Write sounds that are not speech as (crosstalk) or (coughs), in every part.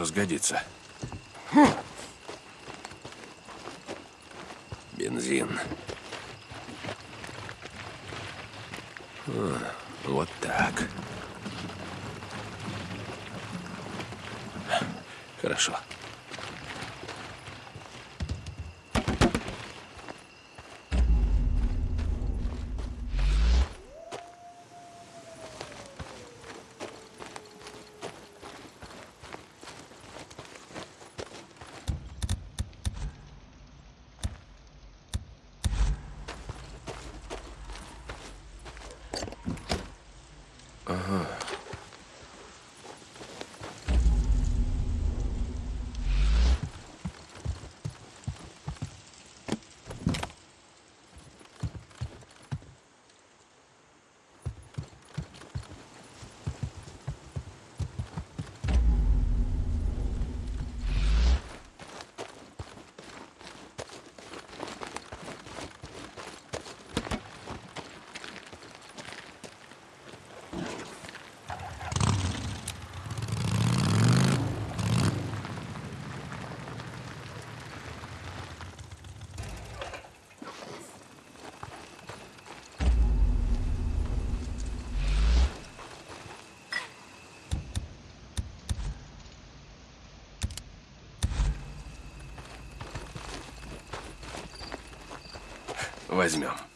Что-то сгодится. Бензин. А, вот так. Хорошо. Возьмем.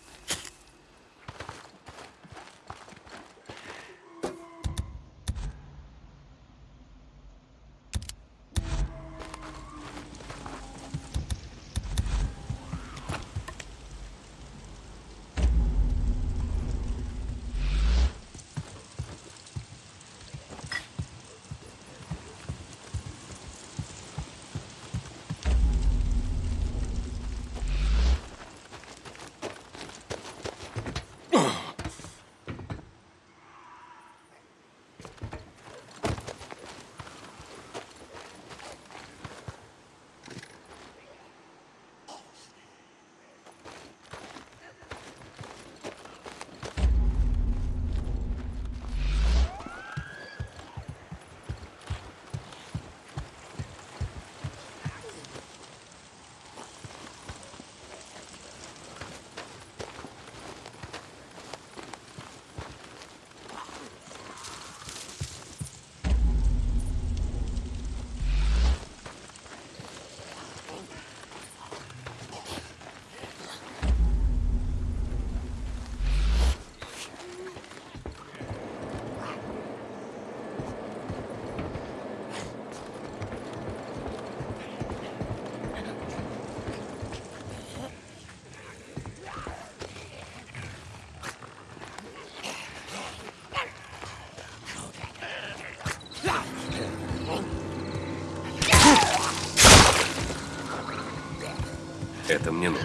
Это мне нужно.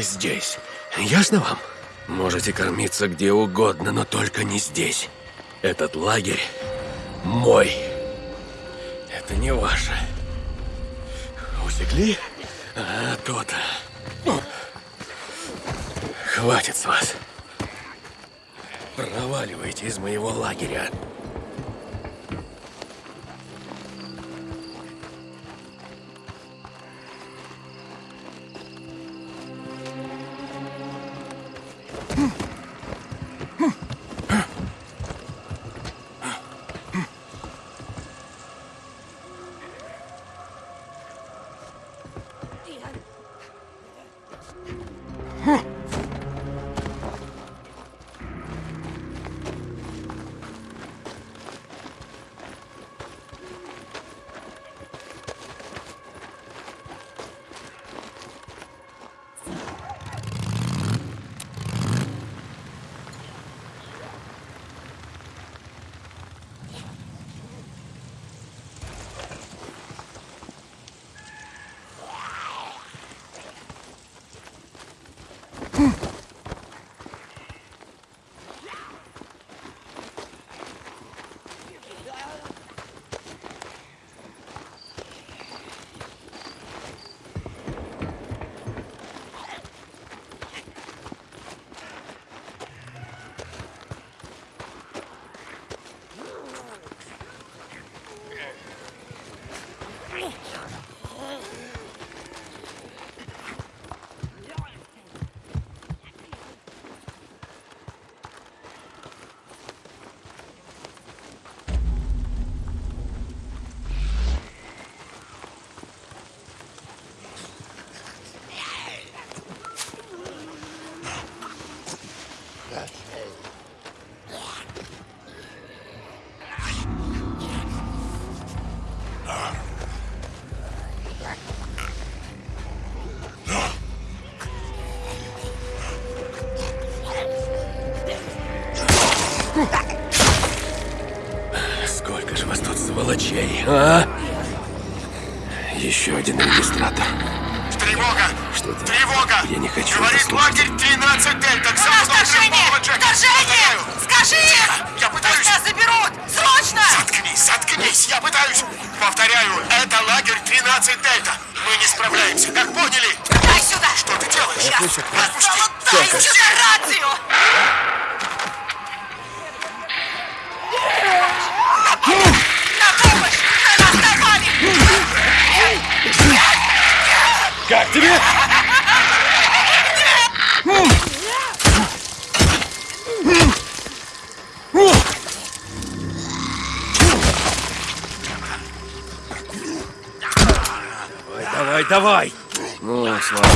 Не здесь. Ясно вам? Можете кормиться где угодно, но только не здесь. Этот лагерь мой. Это не ваше. Усекли? А, то-то. Хватит с вас. Проваливайте из моего лагеря. Сколько сволочей, а? Еще один регистратор. Тревога! Что это? Тревога! Я не хочу Говорит лагерь 13 Дельта! У нас вторжение! Вторжение! Скажи им! Я пытаюсь! Пусть нас заберут! Срочно! Заткнись, заткнись! Я пытаюсь! Повторяю, это лагерь 13 Дельта! Мы не справляемся, как поняли? Дай сюда! Что ты делаешь? Я Отпусти! дай сюда рацию! Как тебе? Давай, давай, давай! Ну, слава.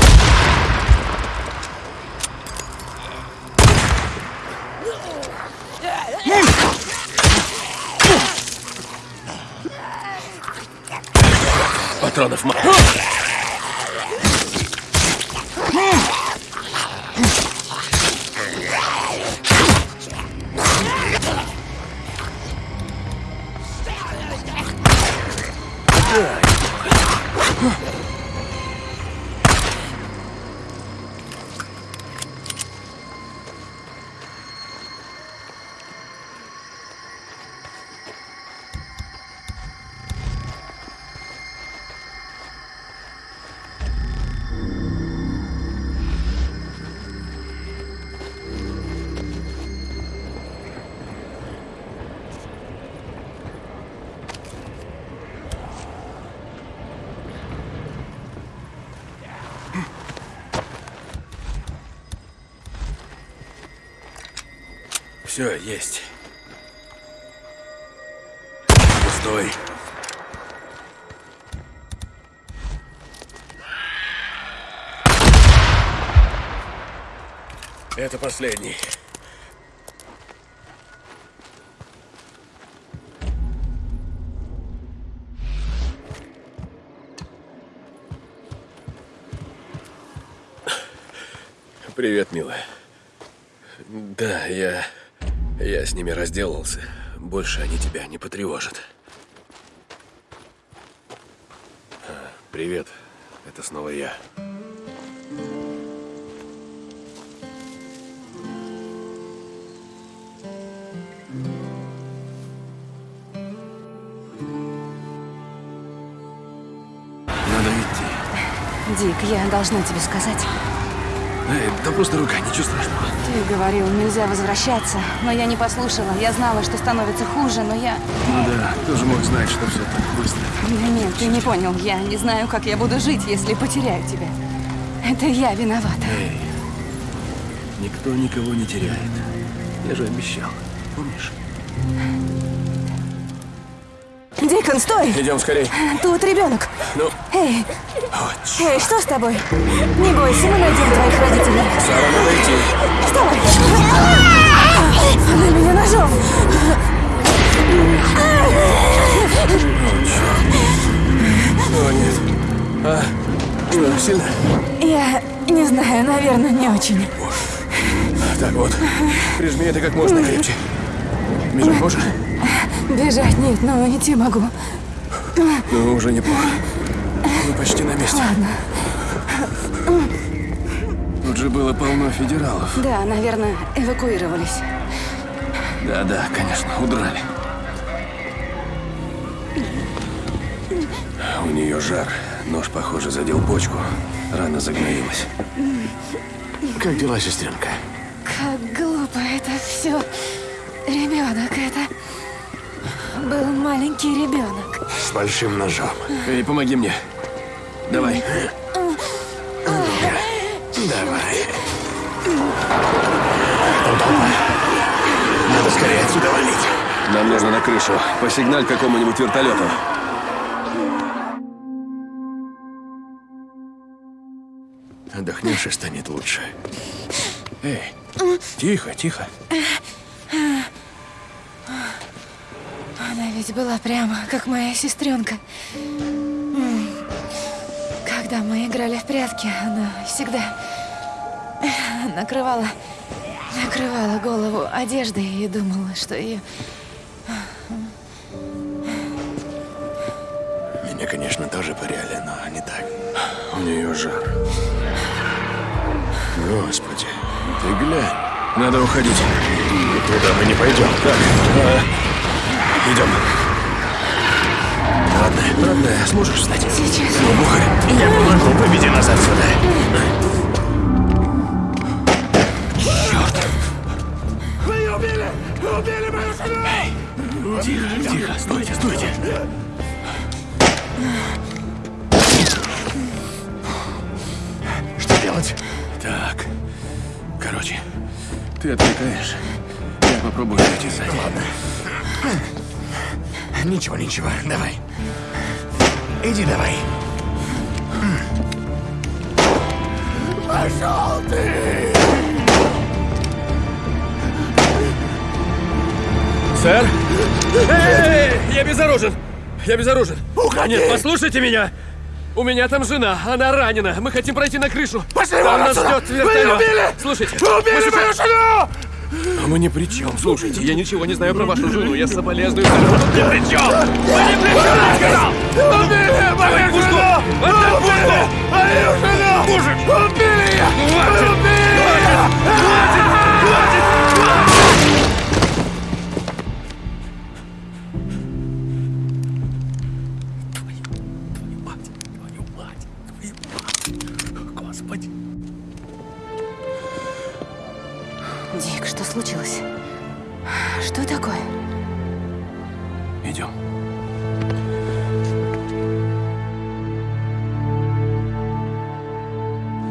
Патронов мало. Все, есть. Стой. Это последний. Привет, милая. Да, я... Я с ними разделался. Больше они тебя не потревожат. Привет. Это снова я. Надо идти. Дик, я должна тебе сказать. Эй, да просто рука, ничего страшного. Ты говорил, нельзя возвращаться, но я не послушала. Я знала, что становится хуже, но я... Ну да, кто же мог знать, что все так быстро? Да нет, ты не понял. Я не знаю, как я буду жить, если потеряю тебя. Это я виновата. Эй, никто никого не теряет. Я же обещал, помнишь? Дикон, стой! Идем скорей. Тут ребенок. Ну, Эй. Эй, что с тобой? Не бойся, мы найдем твоих родителей. Сара, надо идти. Стой! Она меня ножом. О, нет. А, что, сильно? Я не знаю, наверное, не очень. Так вот, прижми это как можно крепче. Бежать можешь? Бежать нет, но идти могу. Ну, уже неплохо. Мы почти на месте. Ладно. Тут же было полно федералов. Да, наверное, эвакуировались. Да-да, конечно, удрали. У нее жар. Нож, похоже, задел почку. Рана загноилась. Как дела, сестренка? Как глупо это все. Ребенок, это был маленький ребенок. С большим ножом. Эй, помоги мне. Давай. Давай. Удобно. Надо скорее отсюда валить. Нам нужно на крышу. Посигналь какому-нибудь вертолету. Отдохнешь и станет лучше. Эй, тихо, тихо. Она ведь была прямо как моя сестренка. Когда мы играли в прятки, она всегда накрывала, накрывала голову одеждой и думала, что ее... Меня, конечно, тоже пыряли, но не так. У нее жар. Господи, ты глянь. Надо уходить. Туда мы не пойдем. Так, а, идем. Родная, родная, сможешь встать? Сейчас. Ну, бухай. Я помогу, выведи нас отсюда. Черт. Вы убили! Убили мою жену! Тихо, тихо, стойте, стойте. Что делать? Так, короче, ты отвлекаешь. Я попробую зайти сзади. Ладно. Ничего, ничего, давай. Иди давай. Пошел ты! Сэр? Эй, я безоружен! Я безоружен! Уходи! Нет, послушайте меня! У меня там жена, она ранена. Мы хотим пройти на крышу. Пошли Там вон нас отсюда! ждет Вы вертолет. убили! Слушайте, Вы убили сейчас- мою жену! А мы ни при чем. Слушайте, я ничего не знаю про вашу жену. Я соболезную. Тут ни при чем! Вы ни при чем, я сказал! Убили мою жену! Убили мою жену! Убили! Хватит! Убили ее! Случилось? Что такое? Идем.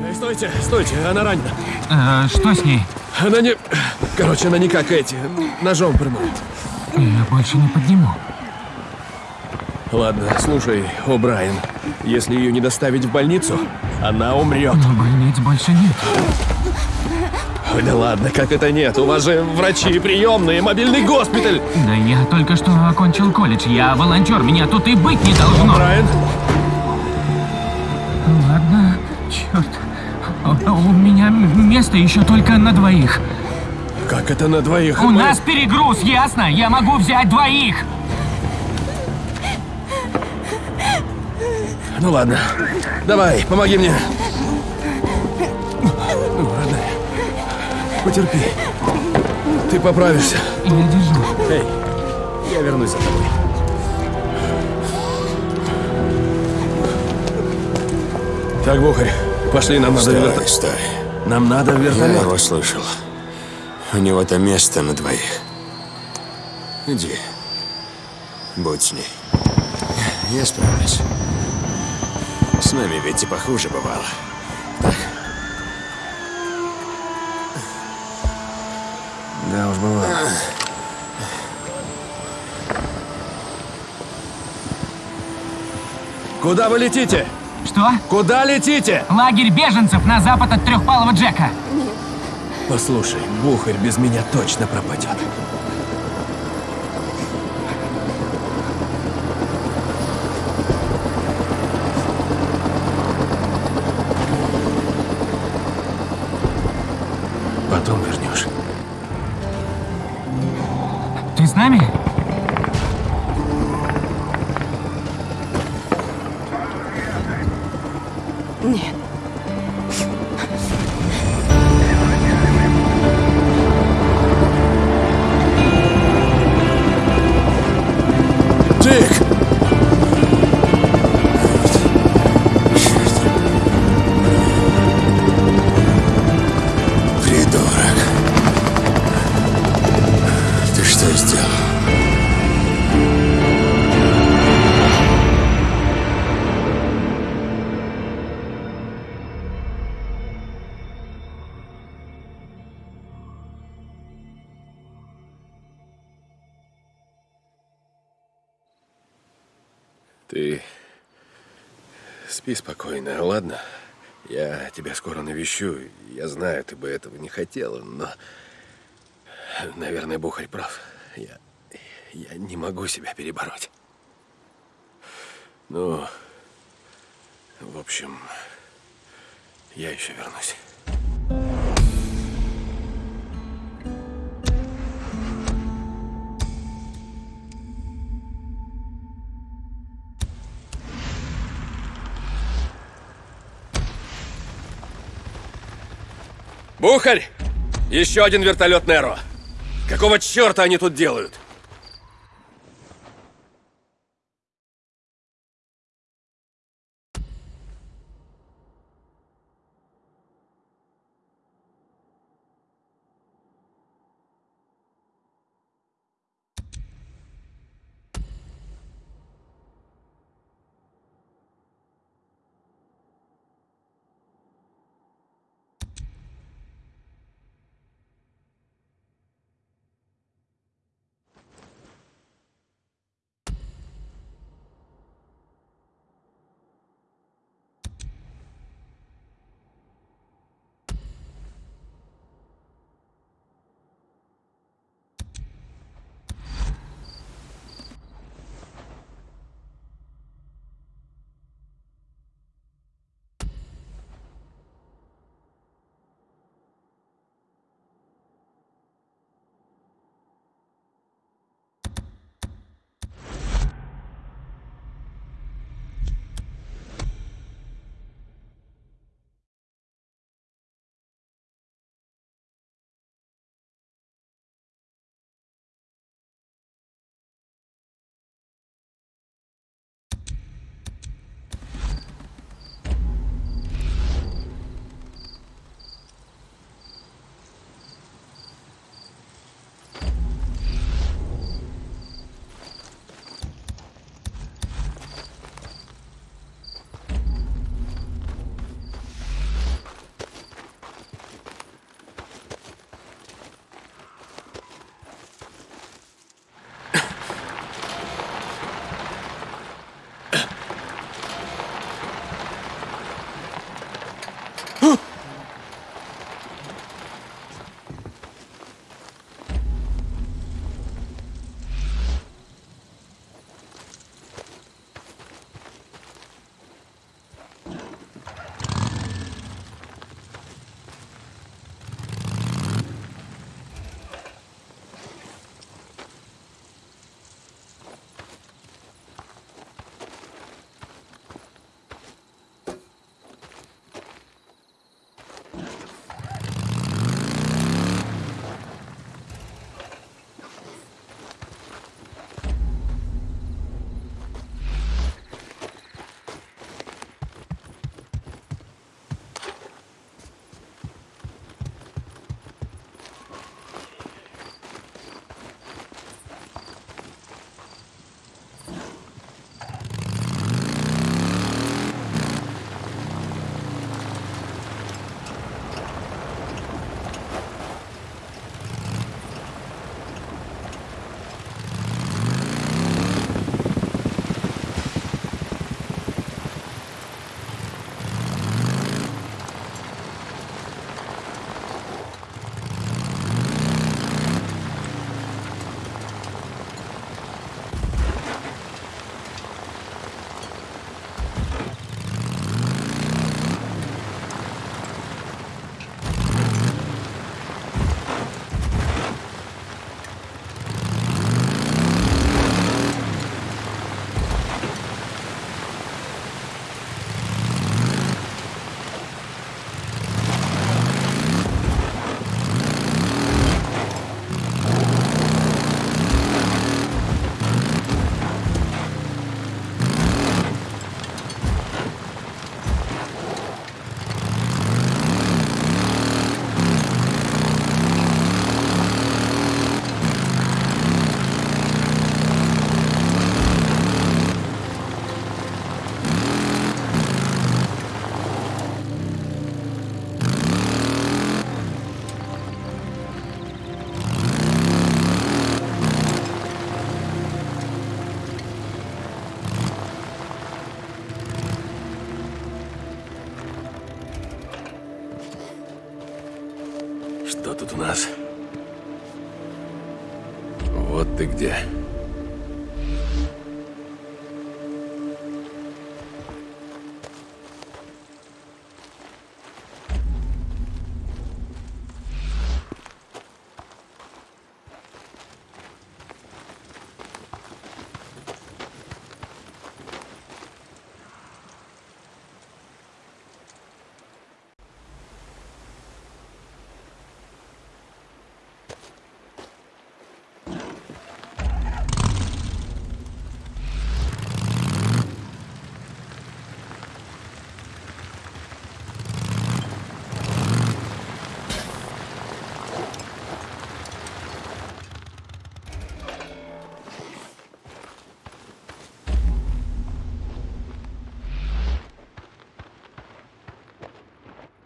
Эй, стойте, стойте, она ранена. Э, что с ней? Она не... Короче, она не как эти. Ножом пырнула. Я больше не подниму. Ладно, слушай, О'Брайен. Если ее не доставить в больницу, она умрет. Но больниц больше нет. Ой, да ладно, как это нет? У вас же врачи, приемные, мобильный госпиталь. Да я только что окончил колледж. Я волонтер. Меня тут и быть не должно. Брайан, Ладно, черт. У, меня место еще только на двоих. как это на двоих? У Мы- нас перегруз, ясно? Я могу взять двоих. Ну ладно, давай, помоги мне. Потерпи. Ты поправишься. Я держу. Эй, я вернусь за тобой. Так, Бухарь, пошли, нам надо Стой, вертолет. стой. Нам надо в Я его слышал. У него там место на двоих. Иди. Будь с ней. Я справлюсь. С нами ведь и похуже бывало. Да уж бывало. Куда вы летите? Что? Куда летите? Лагерь беженцев на запад от трехпалого Джека. Послушай, Бухарь без меня точно пропадет. Навещу. Я знаю, ты бы этого не хотела, но... Наверное, Бухарь прав. Я... Я не могу себя перебороть. Ну... В общем... Я еще вернусь. Бухарь! Еще один вертолет Неро. Какого черта они тут делают?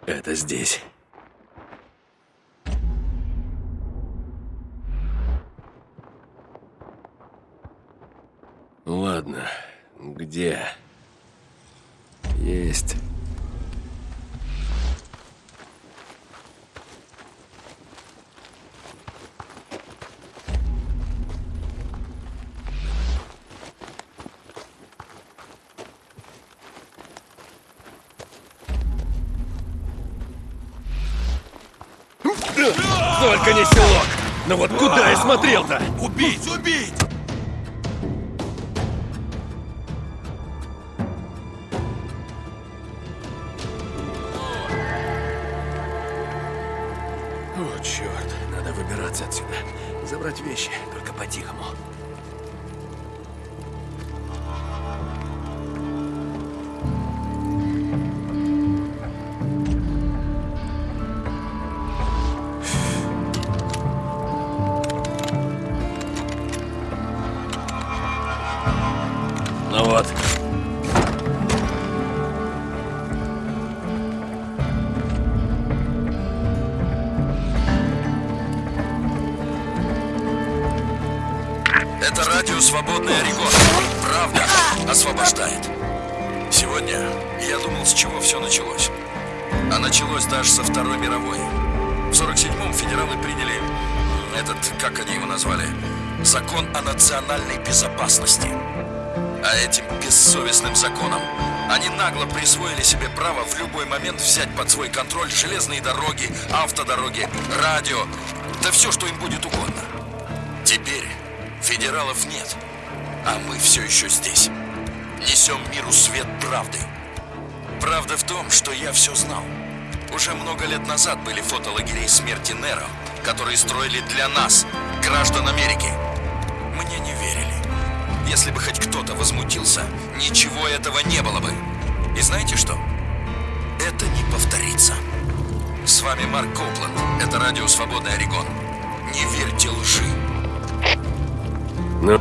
Это здесь. Ладно, где? Есть. Только не селок! Но вот куда я смотрел-то? Убить! Убить! Ну вот. Это радио «Свободный Орегон». Правда освобождает. Сегодня я думал, с чего все началось. А началось даже со Второй мировой. В 47-м федералы приняли этот, как они его назвали, закон о национальной безопасности. А этим бессовестным законом они нагло присвоили себе право в любой момент взять под свой контроль железные дороги, автодороги, радио, да все, что им будет угодно. Теперь федералов нет, а мы все еще здесь. Несем миру свет правды. Правда в том, что я все знал. Уже много лет назад были фотолагерей смерти Неро, которые строили для нас, граждан Америки. Мне не верили. Если бы хоть кто-то возмутился, ничего этого не было бы. И знаете что? Это не повторится. С вами Марк Копланд. Это радио «Свободный Орегон». Не верьте лжи. Ну,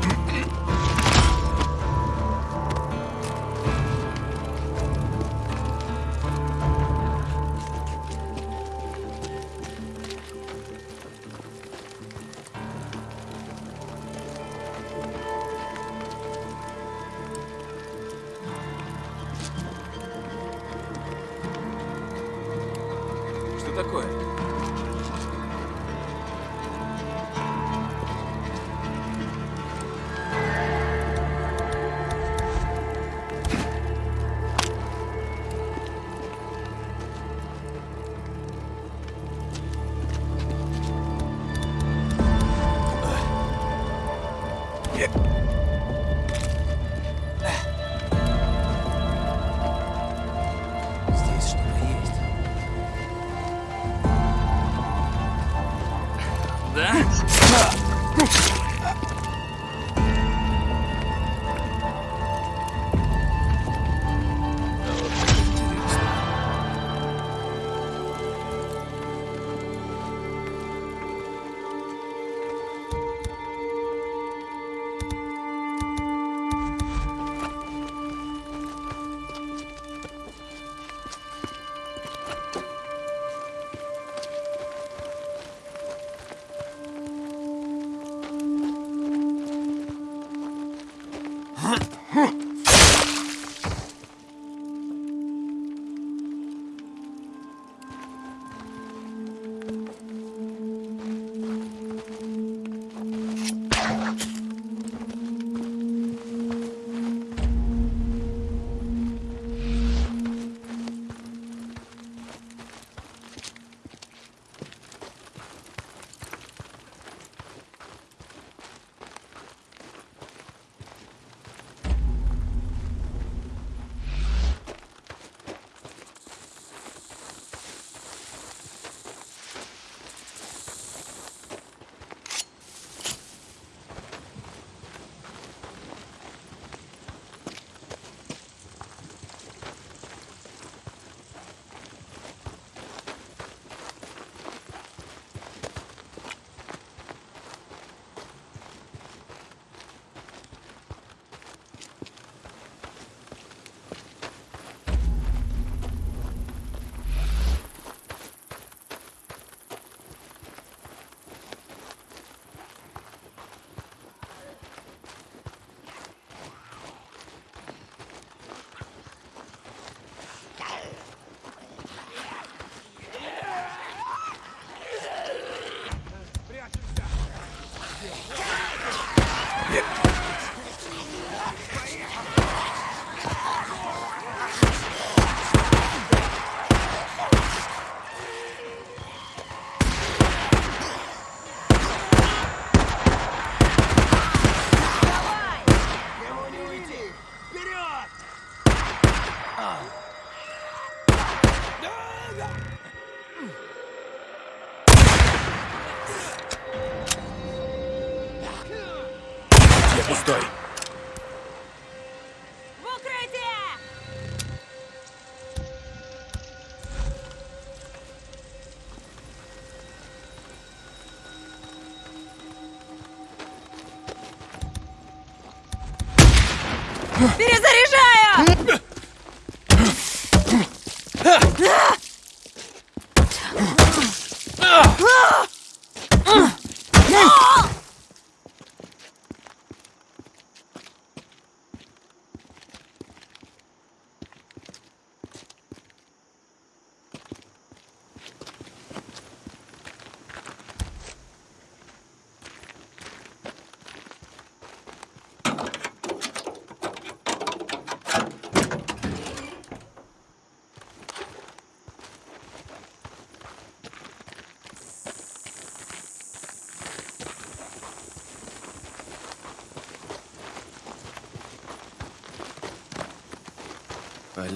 Перезаряжаю!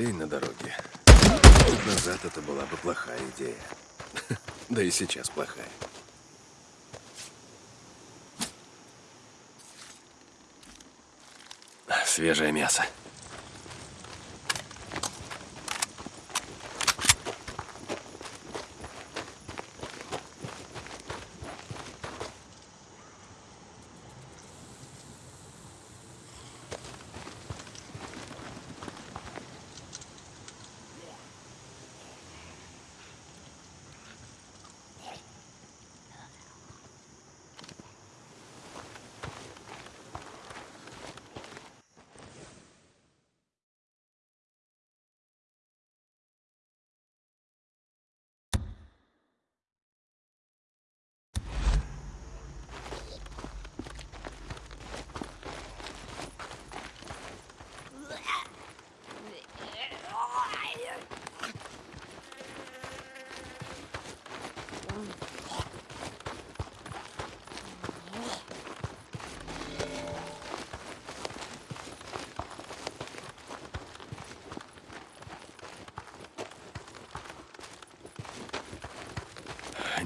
Олень на дороге. Год назад это была бы плохая идея. (laughs) Да и сейчас плохая. Свежее мясо.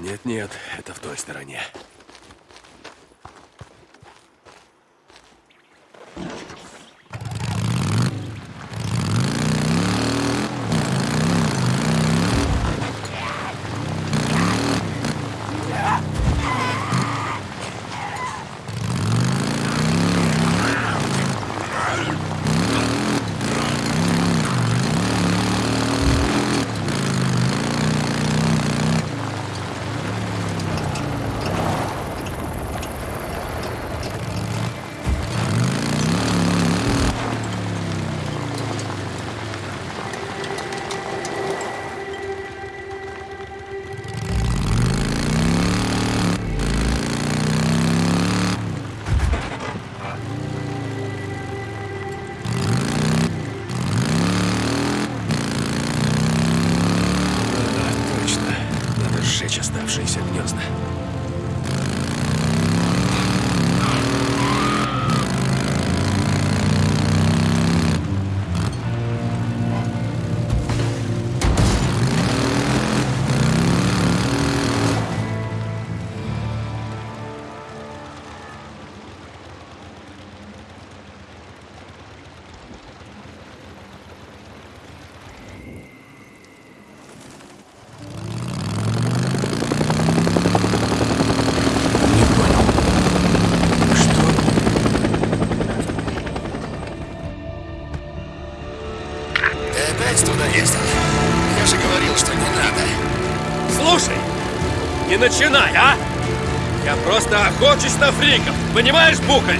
Нет-нет, это в той стороне. Охочусь на фриков, понимаешь, Бухарь?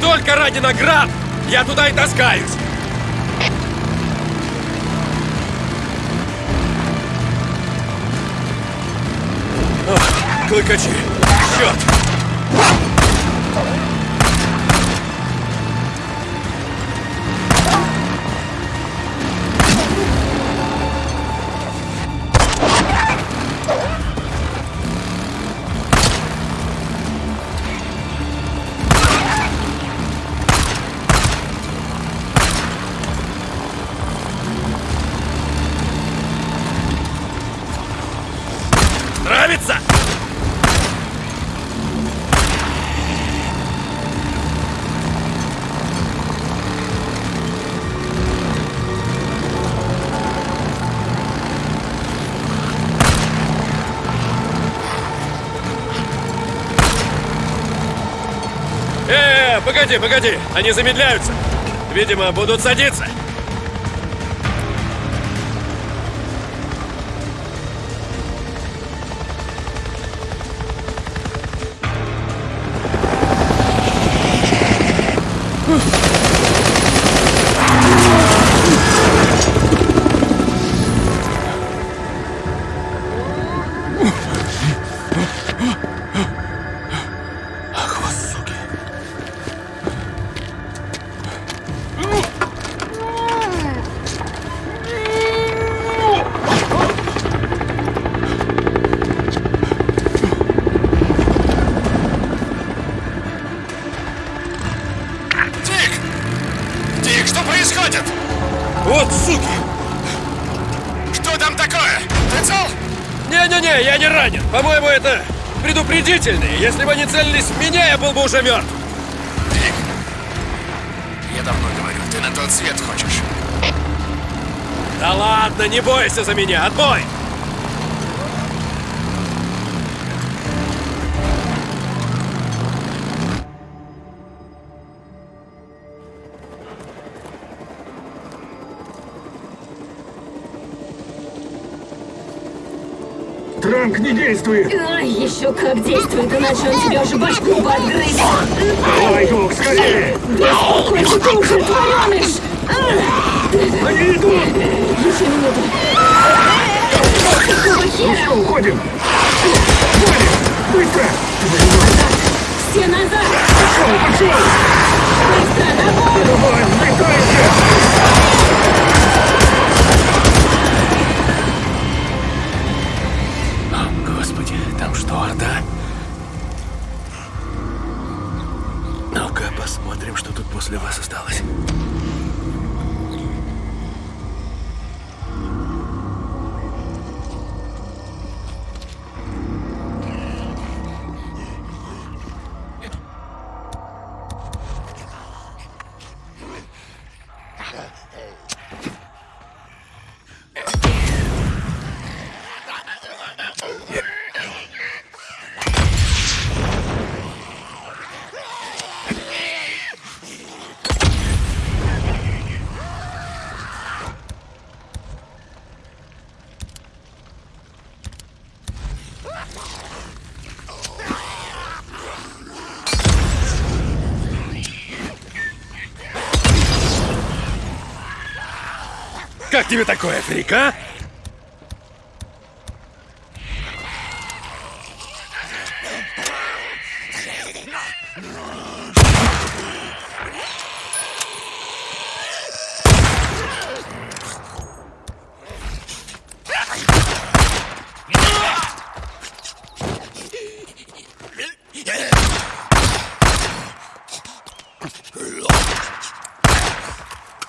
Только ради наград я туда и таскаюсь. Клыкачи, погоди, погоди! Они замедляются! Видимо, будут садиться! Если бы они целились в меня, я был бы уже мертв. Дик, я давно говорю, ты на тот свет хочешь. Да ладно, не бойся за меня. Отбой! Как действует, иначе он тебе уже башку бы отгрызет. Давай, Дух, скорее! Беспокойся, ты уже твореныш! Они идут! Еще минуту. Какого хера? Все, уходим! Валим! Быстро! Все назад! Пошел, пошел! Быстро, бой! Давай, взлетайте! Там что, Орда? Ну-ка, посмотрим, что тут после вас осталось. Тебе такое, Фрик, а?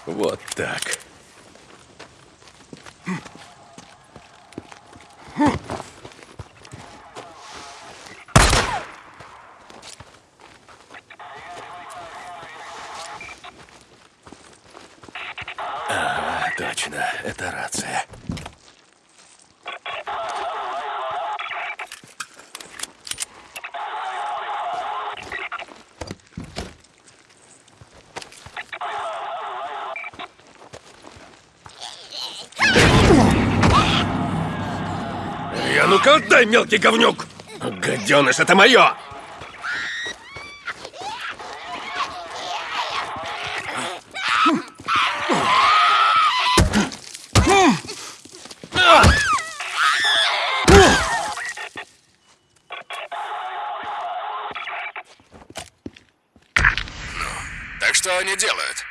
Вот так. Ага, точно, это рация. Я ну-ка отдай, мелкий говнюк! Гаденыш, это мое! Так что они делают?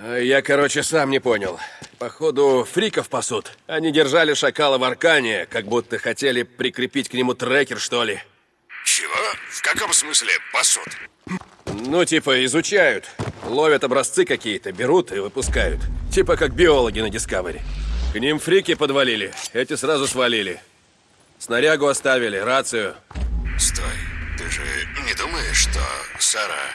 А Я, короче, сам не понял. Походу, фриков пасут. Они держали шакала в аркане, как будто хотели прикрепить к нему трекер, что ли. Чего? В каком смысле пасут? Ну, типа, изучают. Ловят образцы какие-то, берут и выпускают. Типа как биологи на Discovery. К ним фрики подвалили, эти сразу свалили. Снарягу оставили, рацию. Стой, ты же не думаешь, что Сара...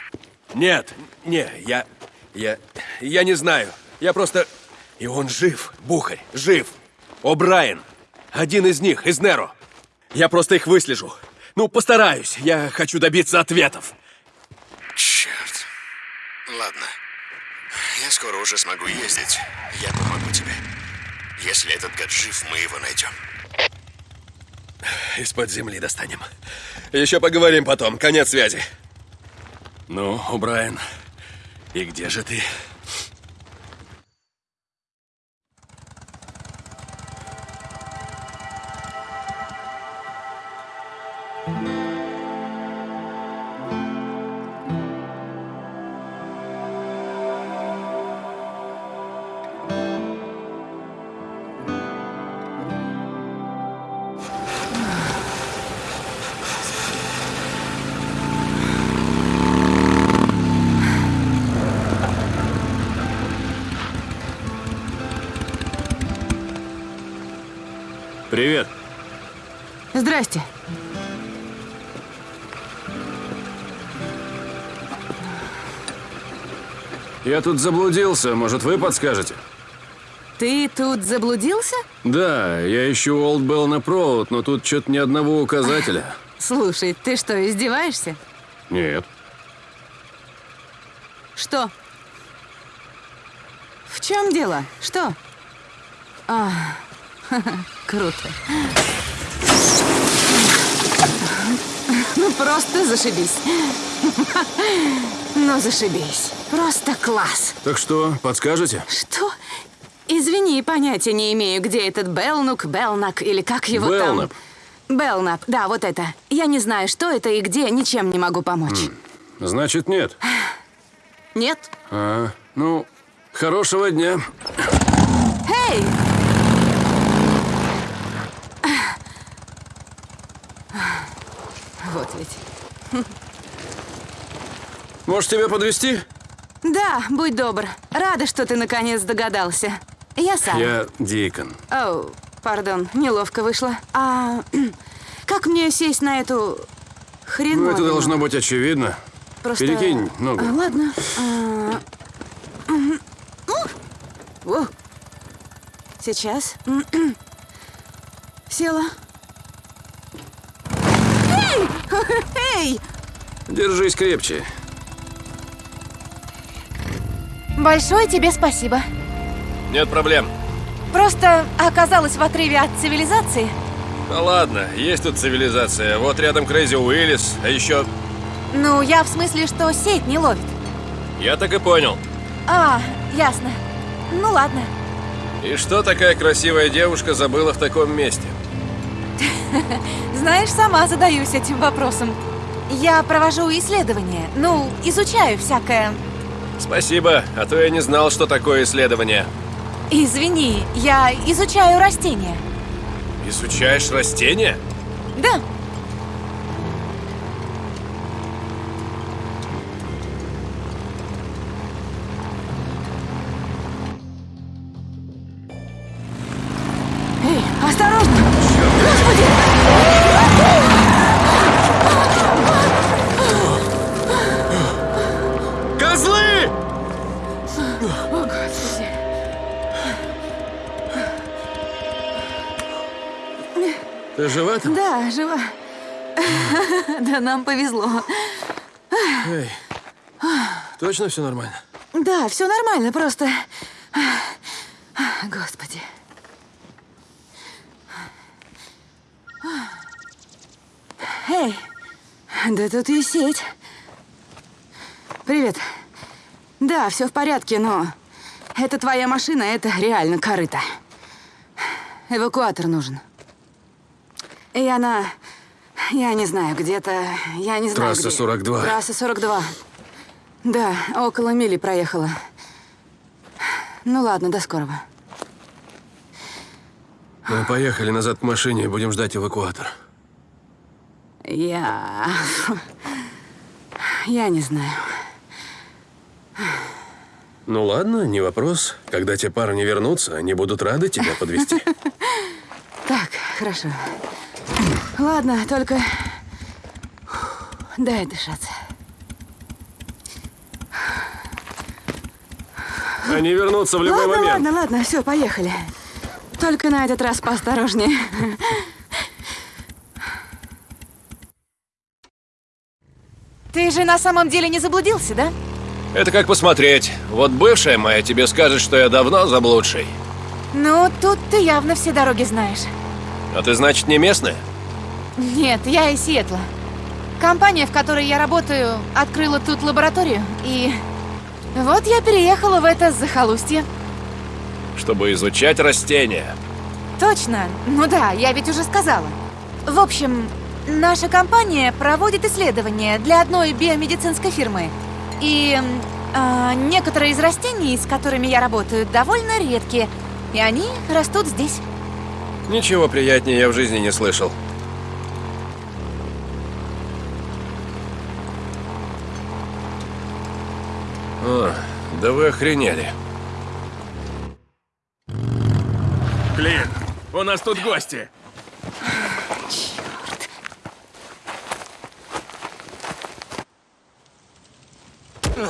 Нет, не, я... Я... Я не знаю. Я просто... И он жив, Бухарь, жив. О'Брайен. Один из них, из Неро. Я просто их выслежу. Ну, постараюсь. Я хочу добиться ответов. Черт. Ладно. Я скоро уже смогу ездить. Я помогу тебе. Если этот гад жив, мы его найдем. Из-под земли достанем. Еще поговорим потом. Конец связи. Ну, Брайан, и где же ты? Я тут заблудился. Может, вы подскажете? Ты тут заблудился? Да, я ищу Олд Белна Провод, но тут что-то ни одного указателя. (laughs) Слушай, ты что, издеваешься? Нет. Что? В чем дело? Что? А, (laughs) круто. Ну, просто зашибись. (laughs) Ну, зашибись. Просто класс. Так что, подскажете? Что? Извини, понятия не имею, где этот Белнук, Белнак или как его Белнап. там. Белнап, да, вот это. Я не знаю, что это и где, ничем не могу помочь. Значит, нет. (sighs) Нет? А, ну, хорошего дня. Эй! (sighs) Вот ведь. (laughs) Может, тебя подвести? Да, будь добр. Рада, что ты наконец догадался. Я сам. Я Дикон. Оу, пардон, неловко вышло. А как мне сесть на эту Ну, хреновину? это должно быть очевидно. Просто... Перекинь ногу. А, ладно. А. О. Сейчас. Села. Эй! (laughs) Эй! Держись крепче. Большое тебе спасибо. Нет проблем. Просто оказалась в отрыве от цивилизации. Да ладно, есть тут цивилизация. Вот рядом Крейзи Уиллис, а еще... Ну, я в смысле, что сеть не ловит. Я так и понял. А, ясно. Ну ладно. И что такая красивая девушка забыла в таком месте? (laughs) Знаешь, сама задаюсь этим вопросом. Я провожу исследования. Ну, изучаю всякое. Спасибо, а то я не знал, что такое исследование. Извини, я изучаю растения. Изучаешь растения? Да. Нам повезло. Эй, точно все нормально? Да, все нормально, просто... Господи. Эй, да тут и сеть. Привет. Да, все в порядке, но это твоя машина, это реально корыто. Эвакуатор нужен. И она... Я не знаю, где-то... Я не знаю, Трасса где. 42. Трасса 42. Да, около мили проехала. Ну ладно, до скорого. Мы поехали назад к машине и будем ждать эвакуатор. Я... Я не знаю. Ну ладно, не вопрос. Когда те парни вернутся, они будут рады тебя подвести. (laughs) Так, хорошо. Ладно, только... Дай дышаться. Они вернутся в любой ладно, момент. ладно, ладно, все, поехали. Только на этот раз поосторожнее. Ты же на самом деле не заблудился, да? Это как посмотреть. Вот бывшая моя тебе скажет, что я давно заблудший. Ну, тут ты явно все дороги знаешь. А ты, значит, не местная? Нет, я из Сиэтла. Компания, в которой я работаю, открыла тут лабораторию, и... Вот я переехала в это захолустье. Чтобы изучать растения. Точно. Ну да, я ведь уже сказала. В общем, наша компания проводит исследования для одной биомедицинской фирмы. И а, некоторые из растений, с которыми я работаю, довольно редкие. И они растут здесь. Ничего приятнее я в жизни не слышал. Да вы охренели. Блин, у нас тут гости. Ну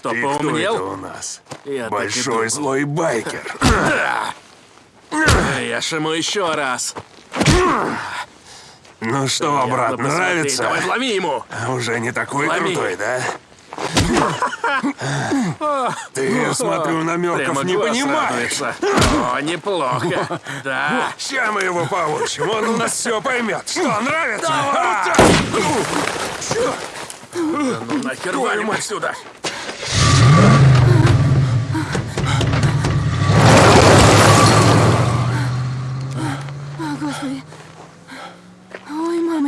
что, кто поумнел? это у нас? Я Большой злой байкер. Я ему еще раз. Ну что, брат, Ясно, посмотри. нравится? Давай вломи ему. Уже не такой Лови. крутой, да? Ты, я смотрю, намеков Прямо не понимаешь. радуется. О, неплохо. Да. Ща мы его получим, он у нас все поймет. Что, нравится? А! Ну нахер валим отсюда.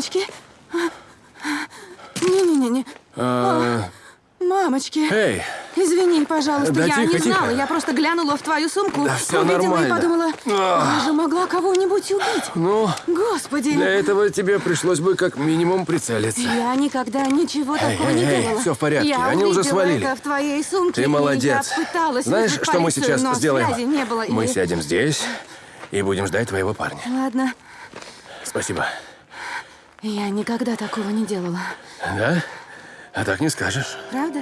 Мамочки. Не-не-не-не. А, Мамочки. Эй, Извини, пожалуйста, Да я тихо, не знала. тихо. Я просто глянула в твою сумку, Да всё увидела нормально. и подумала, я же могла кого-нибудь убить. ну, Господи. для этого тебе пришлось бы как минимум прицелиться. Я никогда ничего Эй, такого эй, не эй, делала. всё в порядке, Я они уже свалили. это в твоей сумке. Ты молодец. Я пыталась Знаешь, что мы сейчас но сделаем? не было. Мы и- сядем здесь и будем ждать твоего парня. Ладно. Спасибо. Я никогда такого не делала. Да? А так не скажешь. Правда?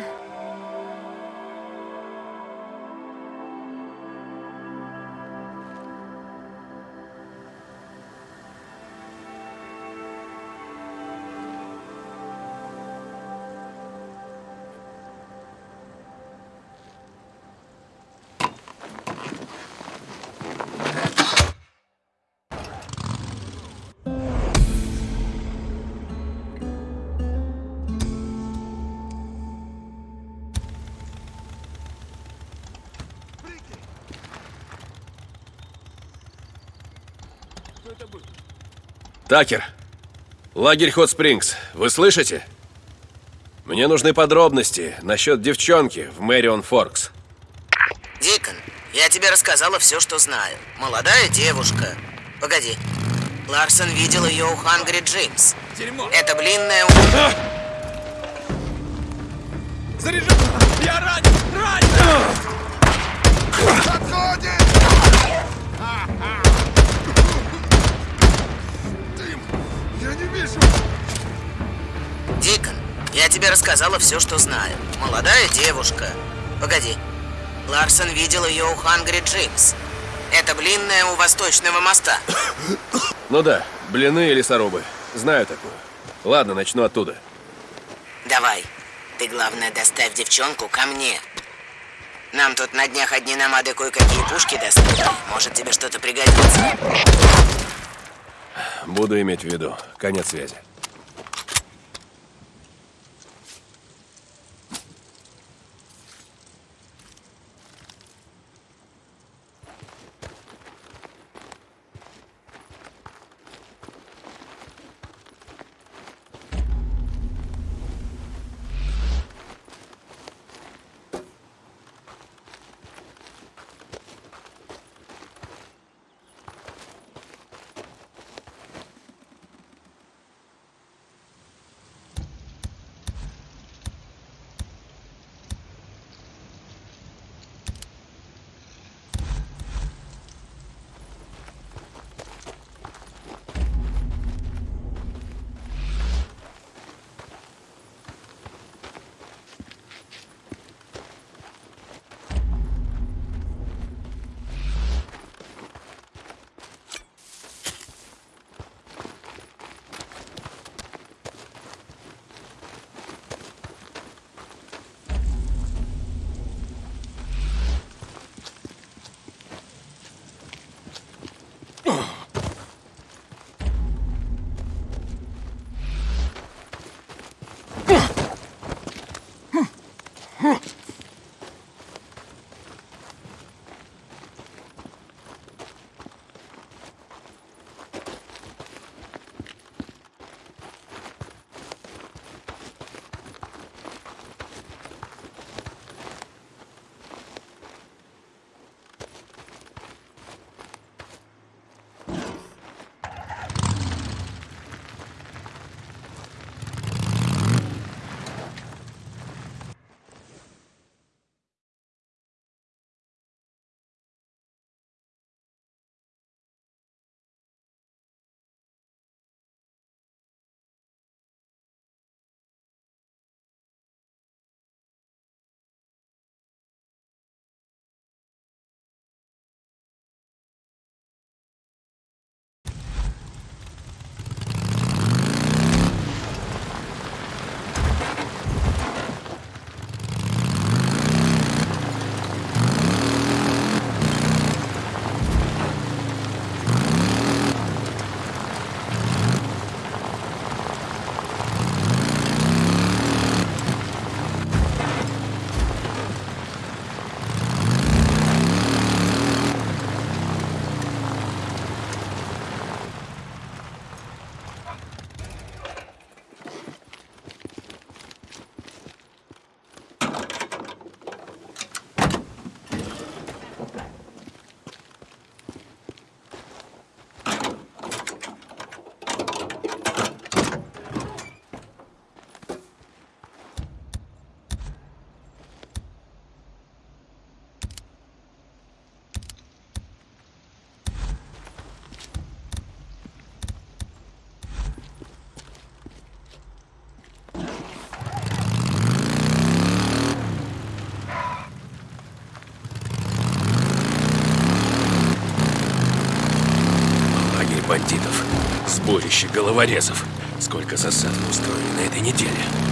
Такер, лагерь Хот Спрингс, вы слышите? Мне нужны подробности насчет девчонки в Мэрион Форкс. Дикон, я тебе рассказала все, что знаю. Молодая девушка. Погоди. Ларсон видел ее у Хангри Джеймс. Это блинная... у- Дикон, я тебе рассказала все, что знаю. Молодая девушка. Погоди. Ларсон видел ее у Хангри Джеймс. Это блинная у Восточного моста. (coughs) Ну да, блины и лесорубы. Знаю такую. Ладно, начну оттуда. Давай. Ты, главное, доставь девчонку ко мне. Нам тут на днях одни намады кое-какие пушки достали. Может, тебе что-то пригодится. Буду иметь в виду. Конец связи. Головорезов. Сколько засад мы устроили на этой неделе.